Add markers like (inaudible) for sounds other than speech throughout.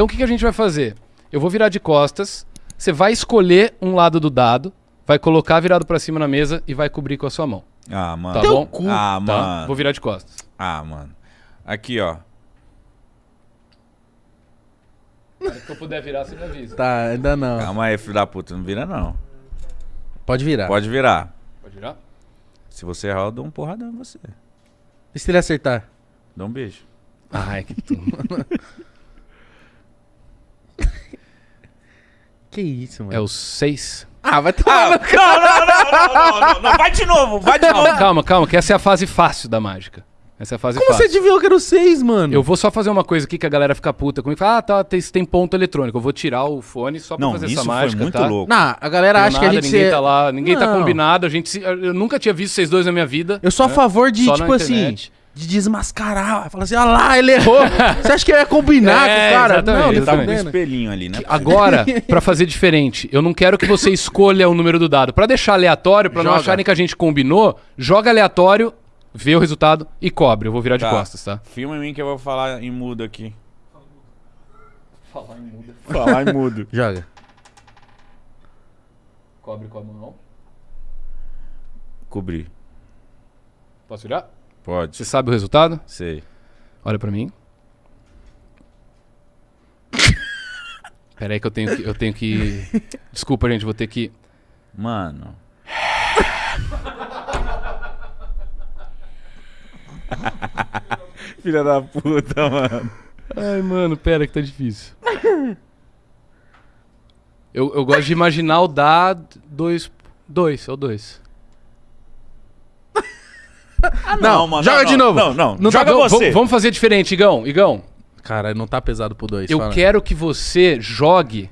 Então o que, que a gente vai fazer? Eu vou virar de costas, você vai escolher um lado do dado, vai colocar virado pra cima na mesa e vai cobrir com a sua mão. Ah, mano. Tá Teu bom? cu. Ah, Tá? mano. Vou virar de costas. Ah, mano. Aqui, ó. Se eu puder virar, você me avisa. Tá, ainda não. Calma aí, filho da puta. Não vira, não. Pode virar. Pode virar. Pode virar? Se você errar, eu dou um porradão em você. E se ele acertar? Dá um beijo. Ai, que tu... (laughs) Que isso, mano. É o 6. Ah, vai tomar. Ah, não, não, não, não, não, não, não. Vai de novo, vai de Calma, novo. calma, calma, que essa é a fase fácil da mágica. Essa é a fase Como você fácil. adivinhou que era o 6, mano? Eu vou só fazer uma coisa aqui que a galera fica puta comigo. Fala, ah, tá, tem, tem ponto eletrônico. Eu vou tirar o fone só pra Não, fazer isso essa foi mágica, muito tá? louco. Não, a galera Não acha que a nada, gente... ninguém se- tá lá, ninguém tá Não. combinado. A gente, se- eu nunca tinha visto vocês dois na minha vida. Eu sou a né? favor de, Só tipo assim, internet. De desmascarar. Falar assim, ah lá, ele errou. Você acha que eu ia combinar (laughs) É, com o cara? exatamente, não, Ele tá tava com um espelhinho ali, né? Agora, (laughs) pra fazer diferente, eu não quero que você escolha o número do dado. Pra deixar aleatório, pra não acharem que a gente combinou, joga aleatório, vê o resultado e cobre. Eu vou virar de Tá. costas, tá? Filma em mim que eu vou falar em mudo aqui. Falar em muda. Falar em mudo. (laughs) Joga. Cobre com a mão. Cobrir. Posso virar? Pode. Você sabe o resultado? Sei. Olha pra mim. (laughs) Pera aí que eu tenho que, eu tenho que... Desculpa, gente, vou ter que... Mano. (laughs) Filha da puta, mano. Ai, mano, pera que tá difícil. Eu, eu gosto de imaginar o dá dois... Dois, é o dois. Não, joga de novo. Não, não. Não tá joga Igão, você. Vamos fazer diferente, Igão. Igão, Cara, não tá pesado pro 2. eu quero que você jogue...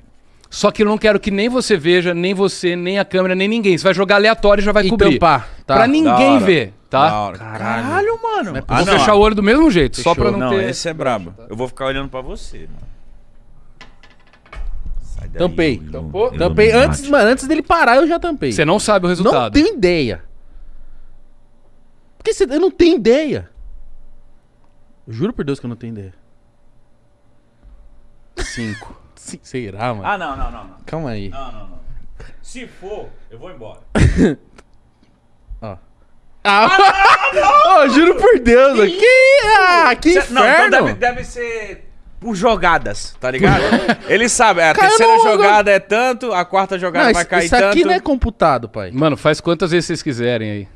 Só que eu não quero que nem você veja, nem você, nem a câmera, nem ninguém. Você vai jogar aleatório e já vai e cobrir. tampar, tá? Pra ninguém ver, tá? Caralho. Caralho, mano. Não é Ah, Vou não, fechar o olho do mesmo jeito, só Fechou. pra não, Não, ter... esse é brabo. Eu vou ficar olhando pra você, mano. Sai daí, Tampei. Tampou? Tampei antes, mano, antes dele parar, eu já tampei. Você não sabe o não resultado. tenho ideia. Porque você, eu não tenho ideia. Eu juro por Deus que eu não tenho ideia. (laughs) Cinco. Será, mano? Ah, não, não, não, não. Calma aí. Não, não, não. Se for, eu vou embora. (laughs) Ó. Ah, Ô, (laughs) juro por Deus. mano. Que, ah, que Cê- inferno. Não, então deve, deve ser por jogadas, tá ligado? Ele sabe, a Cara, terceira não, jogada é tanto, a quarta jogada Não, vai isso, cair isso aqui tanto. não é computado, pai. Mano, faz quantas vezes vocês quiserem aí.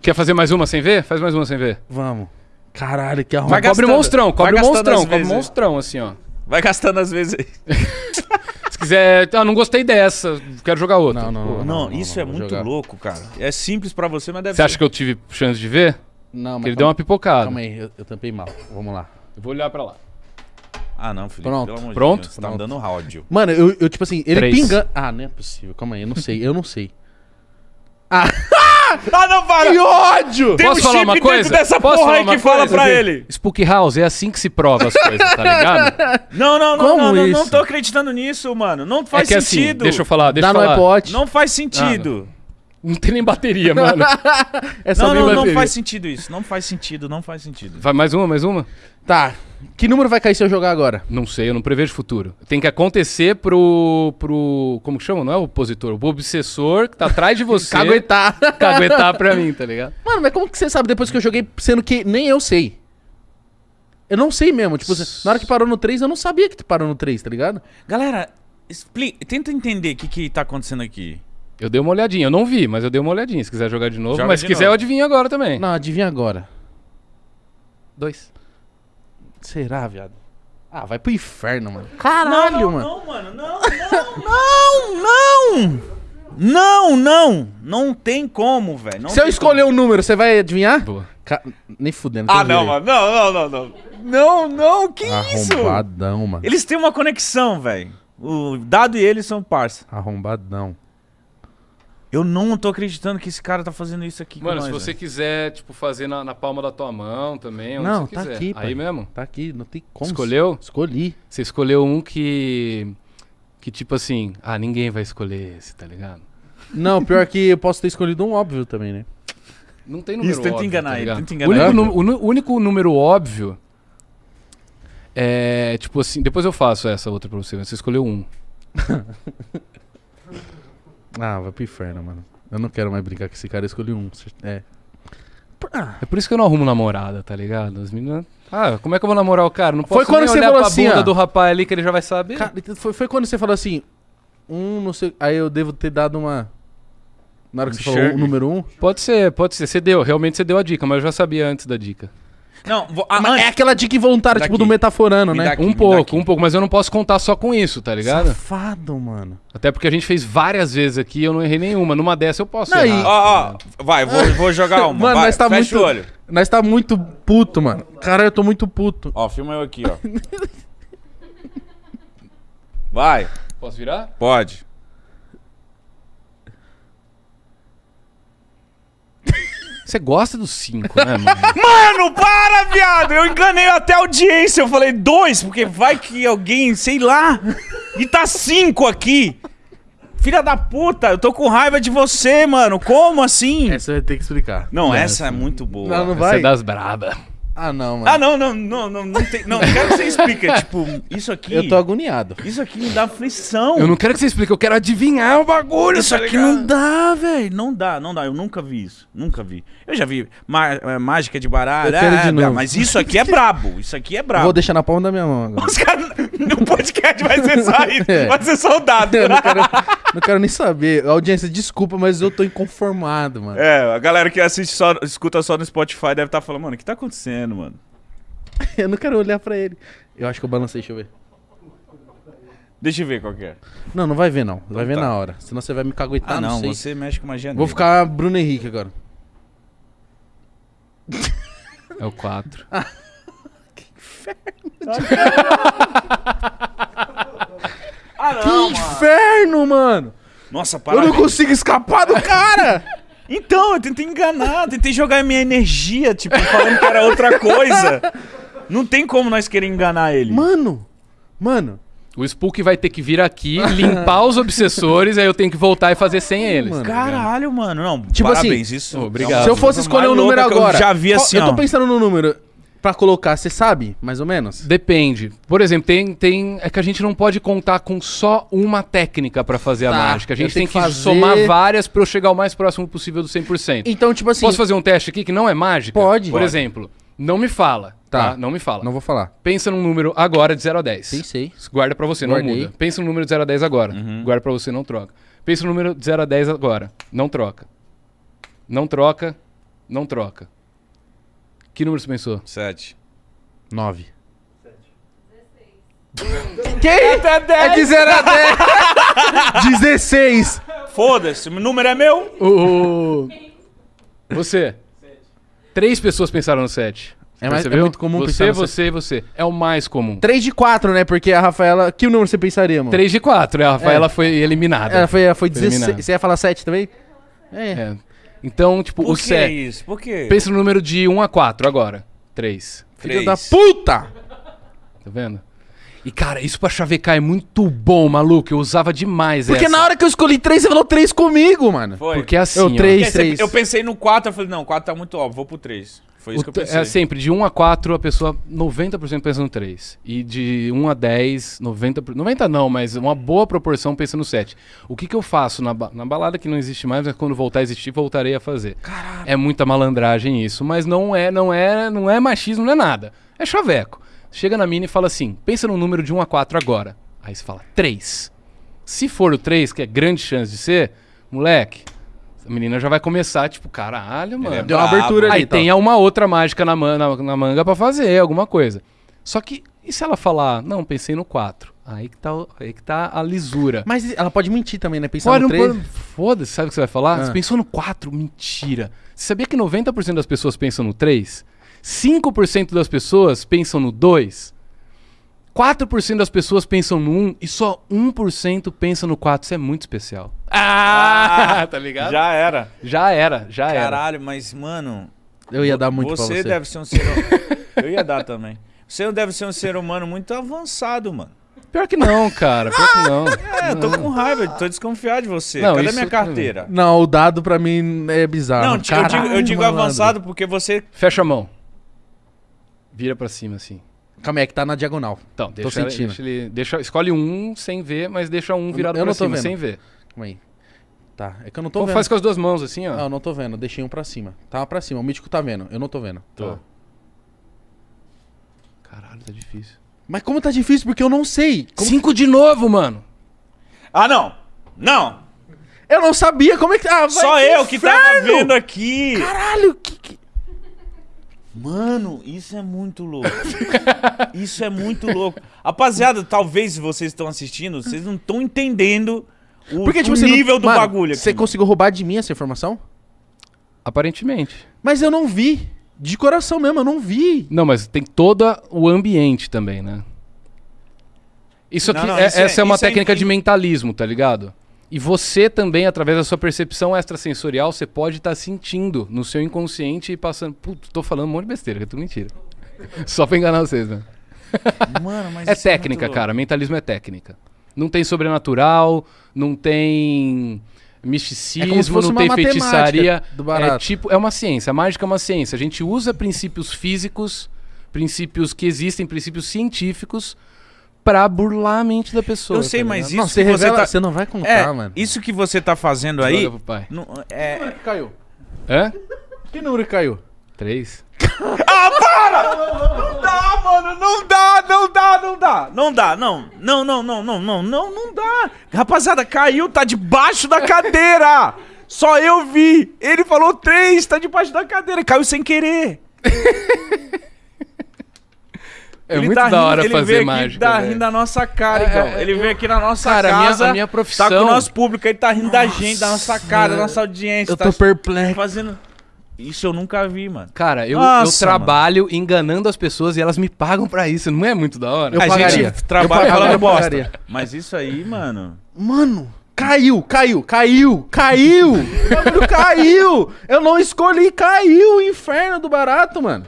Quer fazer mais uma sem ver? Faz mais uma sem ver. Vamos. Caralho, que arruma. Vai Cobre o gastando. monstrão, cobre o gastando monstrão, cobre o vezes. monstrão, assim, ó. Vai gastando às vezes. (laughs) Se quiser. Ah, não gostei dessa, quero jogar outra. Não, não, Pô, não, Não, não, isso não, é muito jogar. louco, cara. É simples pra você, mas deve Você ser. acha que eu tive chance de ver? Não, mas Que ele calma, deu uma pipocada. calma aí, eu, eu tampei mal. Vamos lá. Eu vou olhar pra lá. Ah, não, Felipe, Pronto. pelo amor Pronto? de Deus. Você tá me Pronto. dando áudio. Mano, eu, eu tipo assim, ele Três. pingando. Ah, não é possível. Calma aí, eu não sei, eu não sei. Ah, Ah, não, para! que ódio! Tem Posso um falar chip uma dentro coisa? dessa Posso porra falar aí que fala coisa? pra ele. Spook House, é assim que se prova as coisas, tá (laughs) ligado? Não, não, não, Como não, não, não tô acreditando nisso, mano. Não é faz que assim, sentido. deixa eu falar, deixa Dá eu no falar. iPod. Não faz sentido. Não tem nem bateria, mano. (laughs) É só Não, não, não bateria. faz sentido isso. Não faz sentido, não faz sentido. Vai mais uma, mais uma? Tá. Que número vai cair se eu jogar agora? Não sei, eu não prevejo futuro. Tem que acontecer pro. pro. Como que chama? Não é o opositor, o obsessor que tá atrás de (laughs) você. Caguetar. (laughs) caguetar pra mim, tá ligado? Mano, mas como que você sabe depois que eu joguei, sendo que nem eu sei? Eu não sei mesmo. Tipo, na hora que parou no 3, eu não sabia que parou no 3, tá ligado? Galera, explica, tenta entender o que, que tá acontecendo aqui. Eu dei uma olhadinha, eu não vi, mas eu dei uma olhadinha. Se quiser jogar de novo, Joga mas de se quiser novo. eu adivinho agora também. Não, adivinha agora. Dois. Será, viado? Ah, vai pro inferno, mano. Caralho, não, mano. Não, mano, não, não, não, não. Não, não. Não tem como, velho. não Se eu escolher um número, você vai adivinhar? Boa. Ca- Nem fudendo. como. Ah, não, mano. Não, não, não, não. Não, não, que aí. isso? Arrombadão, mano. Eles têm uma conexão, velho. O Dado e eles são parça. Arrombadão. Eu não tô acreditando que esse cara tá fazendo isso aqui Mano, se nós, você velho. quiser, tipo, fazer na, na palma da tua mão também, Não, você tá quiser. aqui, pai. Aí mesmo? Tá aqui, não tem como. Escolheu? Escolhi. Você escolheu um que. Que tipo assim, ah, ninguém vai escolher esse, tá ligado? Não, pior que eu posso ter escolhido um óbvio também, né? Não tem número Isso, tenta óbvio, enganar tá ele, tenta O enganar único, ele. nu- o único número óbvio É, tipo assim, depois eu faço essa outra pra você, mas você escolheu um. (laughs) Ah, vai pro inferno, mano. Eu não quero mais brincar com esse cara, eu escolhi um. É. Ah, É por isso que eu não arrumo namorada, tá ligado? As meninas. Ah, como é que eu vou namorar o cara? Não posso Foi quando nem você olhar falou pra assim, bunda ó. do rapaz ali que ele já vai saber. cara, foi, foi quando você falou assim. Um, não sei. Aí eu devo ter dado uma. Na hora que você falou o número um. Pode ser, pode ser. Você deu, realmente você deu a dica, mas eu já sabia antes da dica. Não, vou, ah, Mas antes- é aquela dica involuntária, tipo Daqui. do metaforando, Me né? um pouco, um pouco, mas eu não posso contar só com isso, tá ligado? Safado, mano. Até porque a gente fez várias vezes aqui e eu não errei nenhuma. Numa dessa eu posso Não, e- errar. Ó, ó, vai, vou, vou jogar uma. (laughs) Mano, vai, nós tá fecha muito. o olho. Nós tá muito puto, mano. Cara, eu tô muito puto. Ó, filma eu aqui, ó. Vai, Posso virar? pode. Você gosta dos cinco, né, mano? (laughs) Mano, para, viado! Eu enganei até a audiência. Eu falei dois, porque vai que alguém, sei lá. E tá cinco aqui. Filha da puta, eu tô com raiva de você, mano. Como assim? Essa eu ia ter que explicar. Não, essa é muito boa. Não, não Essa vai. é das braba. Ah, não, mano. Ah, não, não, não, não, não tem. Não, não quero que você explique. É, tipo, isso aqui. Eu tô agoniado. Isso aqui me dá aflição. Eu não quero que você explique, eu quero adivinhar o bagulho. Isso tá aqui ligado? não dá, velho. Não dá, não dá. Eu nunca vi isso. Nunca vi. Eu já vi má- é, mágica de baralho. Eu quero de ah, novo. Mas isso aqui é brabo. Isso aqui é brabo. Vou deixar na palma da minha mão agora. Os caras. (laughs) No podcast vai ser só isso. É. Vai ser soldado. Eu não quero, não quero nem saber. Audiência, desculpa, mas eu tô inconformado, mano. É, a galera que assiste só, escuta só no Spotify deve estar falando, mano, o que tá acontecendo, mano? (laughs) Eu não quero olhar pra ele. Eu acho que eu balancei, deixa eu ver. Deixa eu ver qual que é. Não, não vai ver não. Vai ver tá. na hora. Senão você vai me caguetar, Ah, não, não, sei. você mexe com magia Vou ficar Bruno Henrique agora. É o quatro. (laughs) Ah, Que não, mano. inferno, mano! Nossa, Eu parabéns. não consigo escapar do cara! (laughs) Então, eu tentei enganar, tentei jogar minha energia, tipo, falando que era outra coisa. Não tem como nós querer enganar ele. mano! Mano! O Spook vai ter que vir aqui, limpar os obsessores, aí eu tenho que voltar e fazer sem eles. mano. Caralho, mano. Não, Tipo parabéns, assim, isso. obrigado. Se eu fosse escolher um número louca que eu agora. já vi assim, Eu tô pensando no número pra colocar, você sabe, mais ou menos? Depende. Por exemplo, tem, tem. É que a gente não pode contar com só uma técnica pra fazer a Tá, mágica. A gente tem que que, fazer- somar várias pra eu chegar o mais próximo possível do 100%. Então, tipo assim. Posso fazer um teste aqui que não é mágica? Pode. Por Pode. exemplo, não me fala. Tá. Tá. Não me fala. Não vou falar. Pensa num número agora de 0 a 10. Pensei. Guarda pra você, Guardei. não muda. Pensa no número de 0 a 10 agora. Uhum. Guarda pra você, não troca. Pensa no número de 0 a 10 agora. Não troca. Não troca. Não troca. Que número você pensou? Sete. Nove. Que? É de 0 a 10. 16. Foda-se, o número é meu. O... Você. Três pessoas pensaram no 7. É mais- é Percebeu? muito comum você, pensar no você e você. É o mais comum. 3 de 4, né? Porque a Rafaela. Que número você pensaria, mano? 3 de 4. A Rafaela É. foi eliminada. Ela foi, foi Eliminado. 16. Você ia falar 7 também? É. É. Então, tipo, Por o que 7. isso? Por quê? Pensa no número de 1 a 4 agora. 3. Filho Três. da puta! Tá vendo? E, cara, isso pra chavecar é muito bom, maluco. Eu usava demais Porque essa. na hora que eu escolhi 3, você falou 3 comigo, mano. Foi. Porque é assim, Eu ó. três. Porque três. Eu pensei no 4, eu falei, não, o 4 tá muito óbvio, vou pro 3. Foi isso O que eu t- pensei. é sempre, de 1 a 4, a pessoa 90% pensa no 3. E de 1 a 10, 90%. por- 90 não, mas uma boa proporção pensa no 7. O que, que eu faço na, ba- na balada que não existe mais, mas quando voltar a existir, voltarei a fazer. É muita malandragem isso, mas não é, não é, não é machismo, não é nada. É chaveco. Chega na mina e fala assim: pensa no número de 1 a 4 agora. Aí você fala 3. Se for o 3, que é grande chance de ser, moleque, a menina já vai começar, tipo, caralho, mano. é Deu uma abertura ali. Aí tal. tem uma outra mágica na, man- na- na manga pra fazer, alguma coisa. Só que, e se ela falar, não, pensei no 4? Aí que tá, aí que tá a lisura. Mas ela pode mentir também, né? Pensar Pode no não 3. pode- Foda-se, sabe o que você vai falar? Ah. Você pensou no 4? Mentira. Você sabia que 90% das pessoas pensam no 3? 5% das pessoas pensam no 2? 4% das pessoas pensam no 1 e só 1% pensa no 4. Isso é muito especial. Ah, tá ligado? Já, Já era. era, já era. Caralho, mas, mano. Eu ia dar muito você pra você. deve ser um ser humano. (laughs) eu ia dar também. Você deve ser um ser humano muito avançado, mano. Pior que não, cara. Pior que não. (laughs) É, eu tô com raiva, tô desconfiado de você. Não, Cadê isso- minha carteira? Não, o dado pra mim é bizarro. Não, ti- eu digo, eu Caralho, digo avançado porque você. Fecha a mão. Vira pra cima, assim. Calma aí, é que tá na diagonal. Então, deixa, sentindo. deixa ele. Deixa, escolhe um sem ver, mas deixa um virado eu pra não tô cima, vendo. sem ver. Calma aí. Tá, é que eu não tô Então vendo. faz com as duas mãos assim, ó. Não, eu não tô vendo. Deixei um pra cima. Tava pra cima. O mítico tá vendo. Eu não tô vendo. Tô. Caralho, tá difícil. Mas como tá difícil? Porque eu não sei. Como- Cinco de novo, mano. Ah, não. Não. Eu não sabia como é que. Ah, vai Só eu que tava inferno! vendo aqui. Caralho, que. Mano, isso é muito louco. (laughs) isso é muito louco. Rapaziada, talvez vocês estão assistindo, vocês não estão entendendo o, Porque, tipo, o você não- nível do Mano, bagulho aqui. Você mano. conseguiu roubar de mim essa informação? Aparentemente. Mas eu não vi. De coração mesmo, eu não vi. Não, mas tem todo o ambiente também, né? Isso Não, aqui, não, é- isso é- essa é uma é técnica em- de mentalismo, tá ligado? E você também, através da sua percepção extrasensorial, você pode estar sentindo no seu inconsciente e passando. Putz, tô falando um monte de besteira, que é tudo mentira. (laughs) Só pra enganar vocês, né? (laughs) Mano, mas É isso técnica, muito cara. Mentalismo é técnica. Não tem sobrenatural, não tem É misticismo, fosse não tem feitiçaria. É tipo, é uma ciência. A mágica é uma ciência. A gente usa princípios físicos, princípios que existem, princípios científicos, pra burlar a mente da pessoa. Eu sei, tá mas ligado? isso não, você que você revela. tá- Você não vai contar, É, mano. isso que você tá fazendo aí. Joga pro pai. não- é, Caiu. Hã? Que número que caiu? Três? (laughs) Não dá, mano, não dá, não dá, não dá. Não dá, não. Não, não, não, não, não, não, não dá. Rapaziada, caiu, tá debaixo da cadeira. Só eu vi. Ele falou três, tá debaixo da cadeira. Caiu sem querer. (laughs) É Ele muito tá da rindo- hora ele fazer veio aqui mágica. Tá velho. rindo da nossa cara, É, então. é, ele eu- veio aqui na nossa Cara, a minha- casa. a minha Tá profissão- com o nosso público, ele tá rindo da gente, da nossa cara, da nossa audiência. Eu tá tô perplexo. fazendo. Isso eu nunca vi, mano. Cara, eu, Nossa, eu trabalho enganando as pessoas e elas me pagam pra isso. Não é muito da hora? Eu a pagaria. gente trabalha Eu falando bosta. Mas isso aí, mano. Mano, caiu, caiu, caiu, caiu! (laughs) O caiu! Eu não escolhi, caiu o inferno do barato, mano.